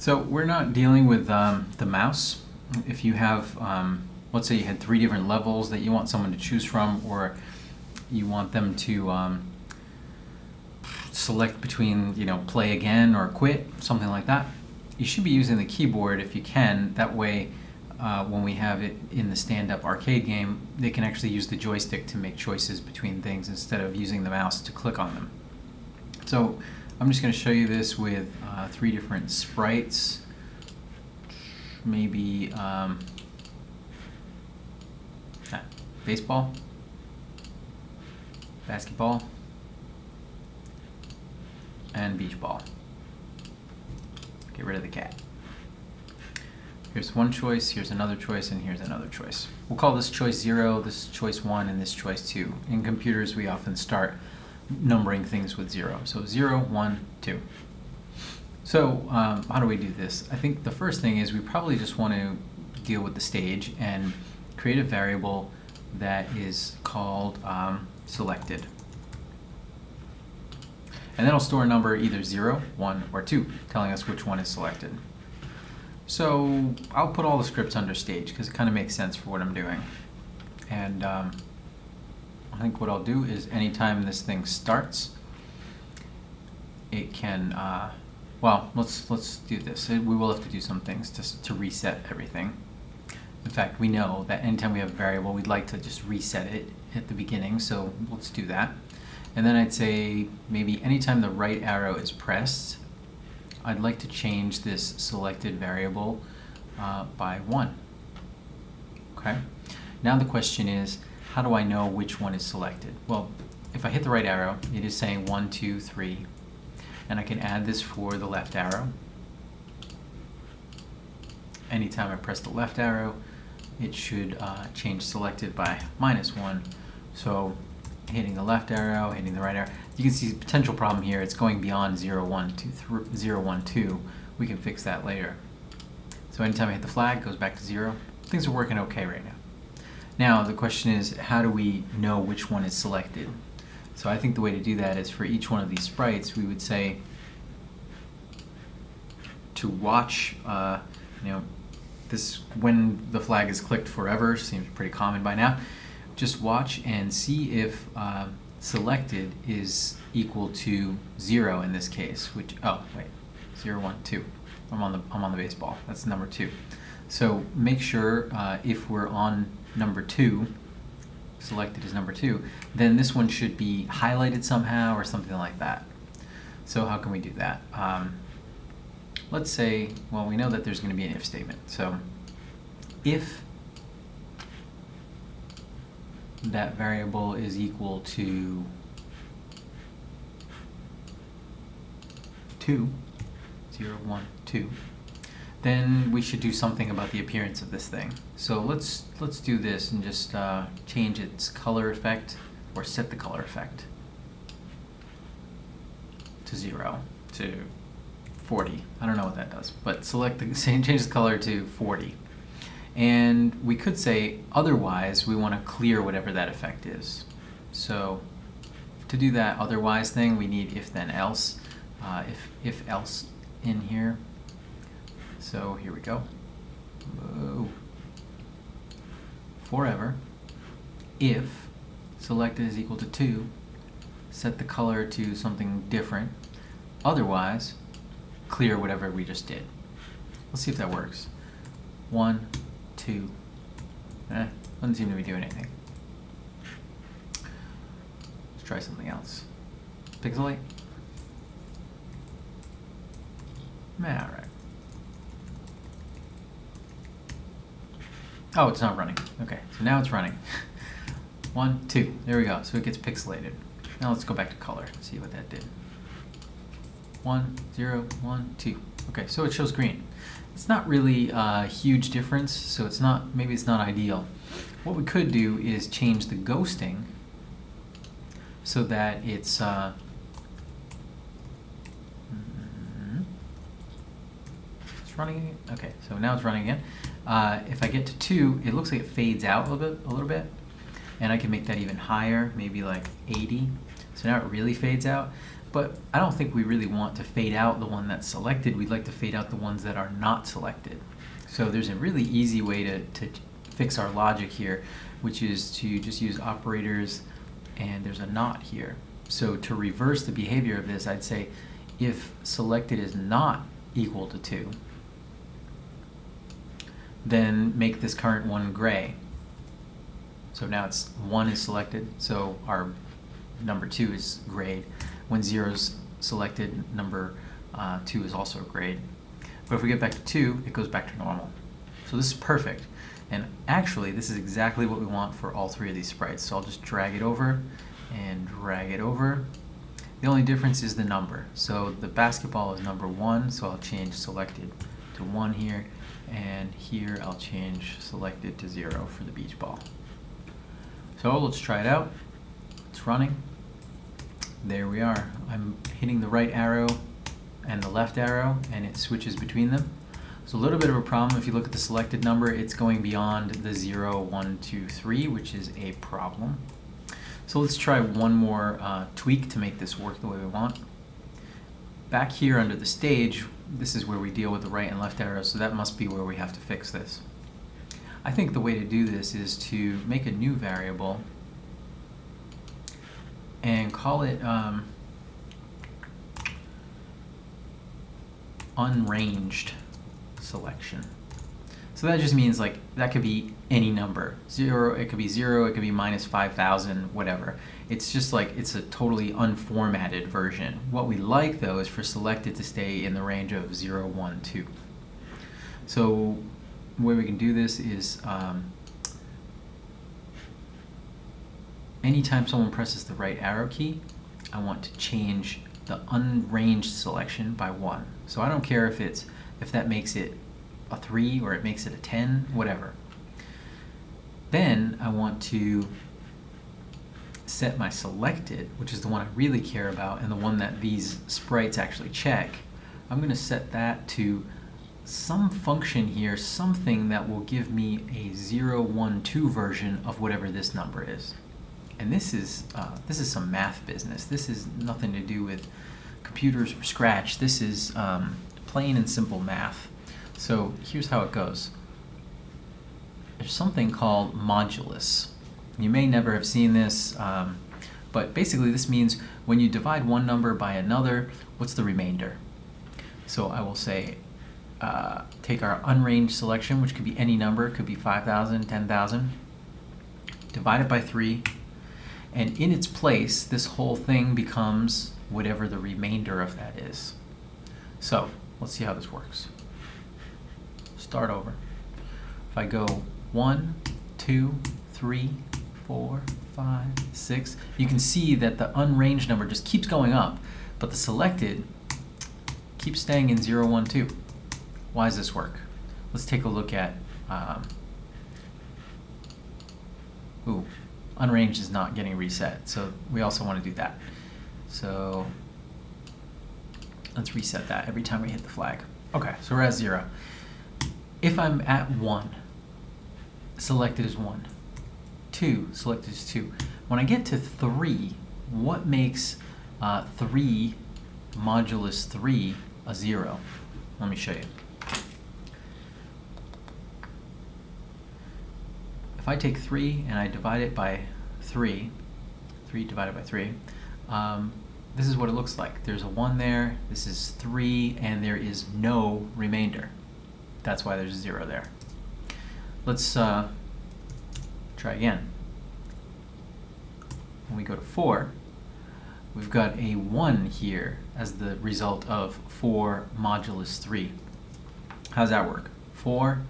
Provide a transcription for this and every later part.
So we're not dealing with um, the mouse. If you have, um, let's say you had three different levels that you want someone to choose from, or you want them to um, select between, you know, play again or quit, something like that, you should be using the keyboard if you can. That way, uh, when we have it in the stand-up arcade game, they can actually use the joystick to make choices between things instead of using the mouse to click on them. So I'm just going to show you this with uh, three different sprites. Maybe um, ah, baseball, basketball, and beach ball. Get rid of the cat. Here's one choice, here's another choice, and here's another choice. We'll call this choice 0, this choice 1, and this choice 2. In computers, we often start numbering things with 0. So zero, one, two. So um, how do we do this? I think the first thing is we probably just want to deal with the stage and create a variable that is called um, selected. And then it'll store a number either 0, 1, or 2, telling us which one is selected. So I'll put all the scripts under stage because it kind of makes sense for what I'm doing. And um, I think what I'll do is anytime this thing starts, it can, uh, well, let's, let's do this. We will have to do some things to, to reset everything. In fact, we know that anytime we have a variable, we'd like to just reset it at the beginning, so let's do that. And then I'd say maybe anytime the right arrow is pressed, I'd like to change this selected variable uh, by 1. Okay. Now the question is, how do I know which one is selected? Well, if I hit the right arrow, it is saying one, two, three, And I can add this for the left arrow. Anytime I press the left arrow, it should uh, change selected by minus 1. So hitting the left arrow, hitting the right arrow. You can see the potential problem here. It's going beyond 0, 1, 2, 0, 1, 2. We can fix that later. So anytime I hit the flag, it goes back to 0. Things are working okay right now. Now the question is, how do we know which one is selected? So I think the way to do that is for each one of these sprites, we would say to watch, uh, you know, this when the flag is clicked forever, seems pretty common by now just watch and see if uh, selected is equal to zero in this case, which, oh, wait, zero, one, two. I'm on the, I'm on the baseball, that's number two. So make sure uh, if we're on number two, selected as number two, then this one should be highlighted somehow or something like that. So how can we do that? Um, let's say, well, we know that there's going to be an if statement. So if that variable is equal to 2, 0, 1, 2, then we should do something about the appearance of this thing. So let's let's do this and just uh, change its color effect or set the color effect to 0 to 40. I don't know what that does, but select the change the color to 40. And we could say otherwise we want to clear whatever that effect is. So to do that otherwise thing, we need if then else, uh, if, if else in here. So here we go. Whoa. Forever, if selected is equal to 2, set the color to something different. Otherwise, clear whatever we just did. Let's see if that works. One, two. Eh, doesn't seem to be doing anything. Let's try something else. Pixelate. Alright. Oh, it's not running. Okay, so now it's running. One, two. There we go. So it gets pixelated. Now let's go back to color. See what that did. One, zero, one, two. Okay, so it shows green. It's not really a huge difference, so it's not maybe it's not ideal. What we could do is change the ghosting so that it's uh, it's running okay so now it's running again uh, if I get to 2 it looks like it fades out a little bit a little bit and I can make that even higher maybe like 80 So now it really fades out. But I don't think we really want to fade out the one that's selected. We'd like to fade out the ones that are not selected. So there's a really easy way to, to fix our logic here, which is to just use operators and there's a not here. So to reverse the behavior of this, I'd say if selected is not equal to 2, then make this current one gray. So now it's 1 is selected, so our number 2 is grayed. When 0 is selected, number uh, 2 is also grayed. But if we get back to 2, it goes back to normal. So this is perfect. And actually, this is exactly what we want for all three of these sprites. So I'll just drag it over and drag it over. The only difference is the number. So the basketball is number 1, so I'll change selected to 1 here. And here I'll change selected to 0 for the beach ball. So let's try it out. It's running. There we are. I'm hitting the right arrow and the left arrow and it switches between them. So a little bit of a problem if you look at the selected number, it's going beyond the 0, 1, 2, 3, which is a problem. So let's try one more uh, tweak to make this work the way we want. Back here under the stage, this is where we deal with the right and left arrows, so that must be where we have to fix this. I think the way to do this is to make a new variable and call it um, unranged selection. So that just means like that could be any number. Zero, it could be zero, it could be minus 5,000, whatever. It's just like it's a totally unformatted version. What we like though is for selected to stay in the range of 0, 1, 2. So the way we can do this is um, anytime someone presses the right arrow key, I want to change the unranged selection by 1. So I don't care if it's if that makes it a 3 or it makes it a 10, whatever. Then I want to set my selected, which is the one I really care about and the one that these sprites actually check. I'm going to set that to some function here, something that will give me a 0, 1, 2 version of whatever this number is. And this is, uh, this is some math business. This is nothing to do with computers or Scratch. This is um, plain and simple math. So here's how it goes. There's something called modulus. You may never have seen this, um, but basically this means when you divide one number by another, what's the remainder? So I will say, uh, take our unranged selection, which could be any number, could be 5,000, 10,000, divide it by 3, and in its place, this whole thing becomes whatever the remainder of that is. So Let's see how this works. Start over. If I go one, two, three, four, five, six, you can see that the unranged number just keeps going up, but the selected keeps staying in 0, 1, 2. Why does this work? Let's take a look at, um, ooh, unranged is not getting reset, so we also want to do that. So Let's reset that every time we hit the flag. Okay, so we're at zero. If I'm at one, selected as one. Two, selected as two. When I get to three, what makes uh, three modulus three a zero? Let me show you. If I take three and I divide it by three, three divided by three, um, this is what it looks like. There's a 1 there, this is 3, and there is no remainder. That's why there's a 0 there. Let's uh, try again. When we go to 4, we've got a 1 here as the result of 4 modulus 3. How does that work? 4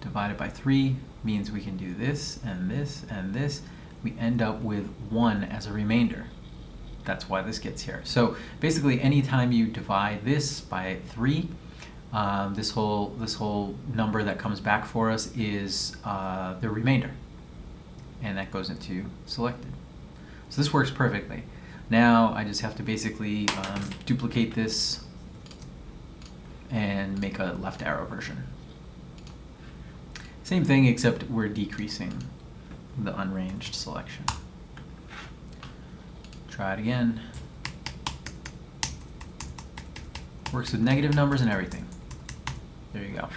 divided by 3 means we can do this and this and this. We end up with 1 as a remainder that's why this gets here. So basically anytime you divide this by 3, um, this whole this whole number that comes back for us is uh, the remainder. And that goes into selected. So this works perfectly. Now I just have to basically um, duplicate this and make a left arrow version. Same thing except we're decreasing the unranged selection. Try it again. Works with negative numbers and everything. There you go.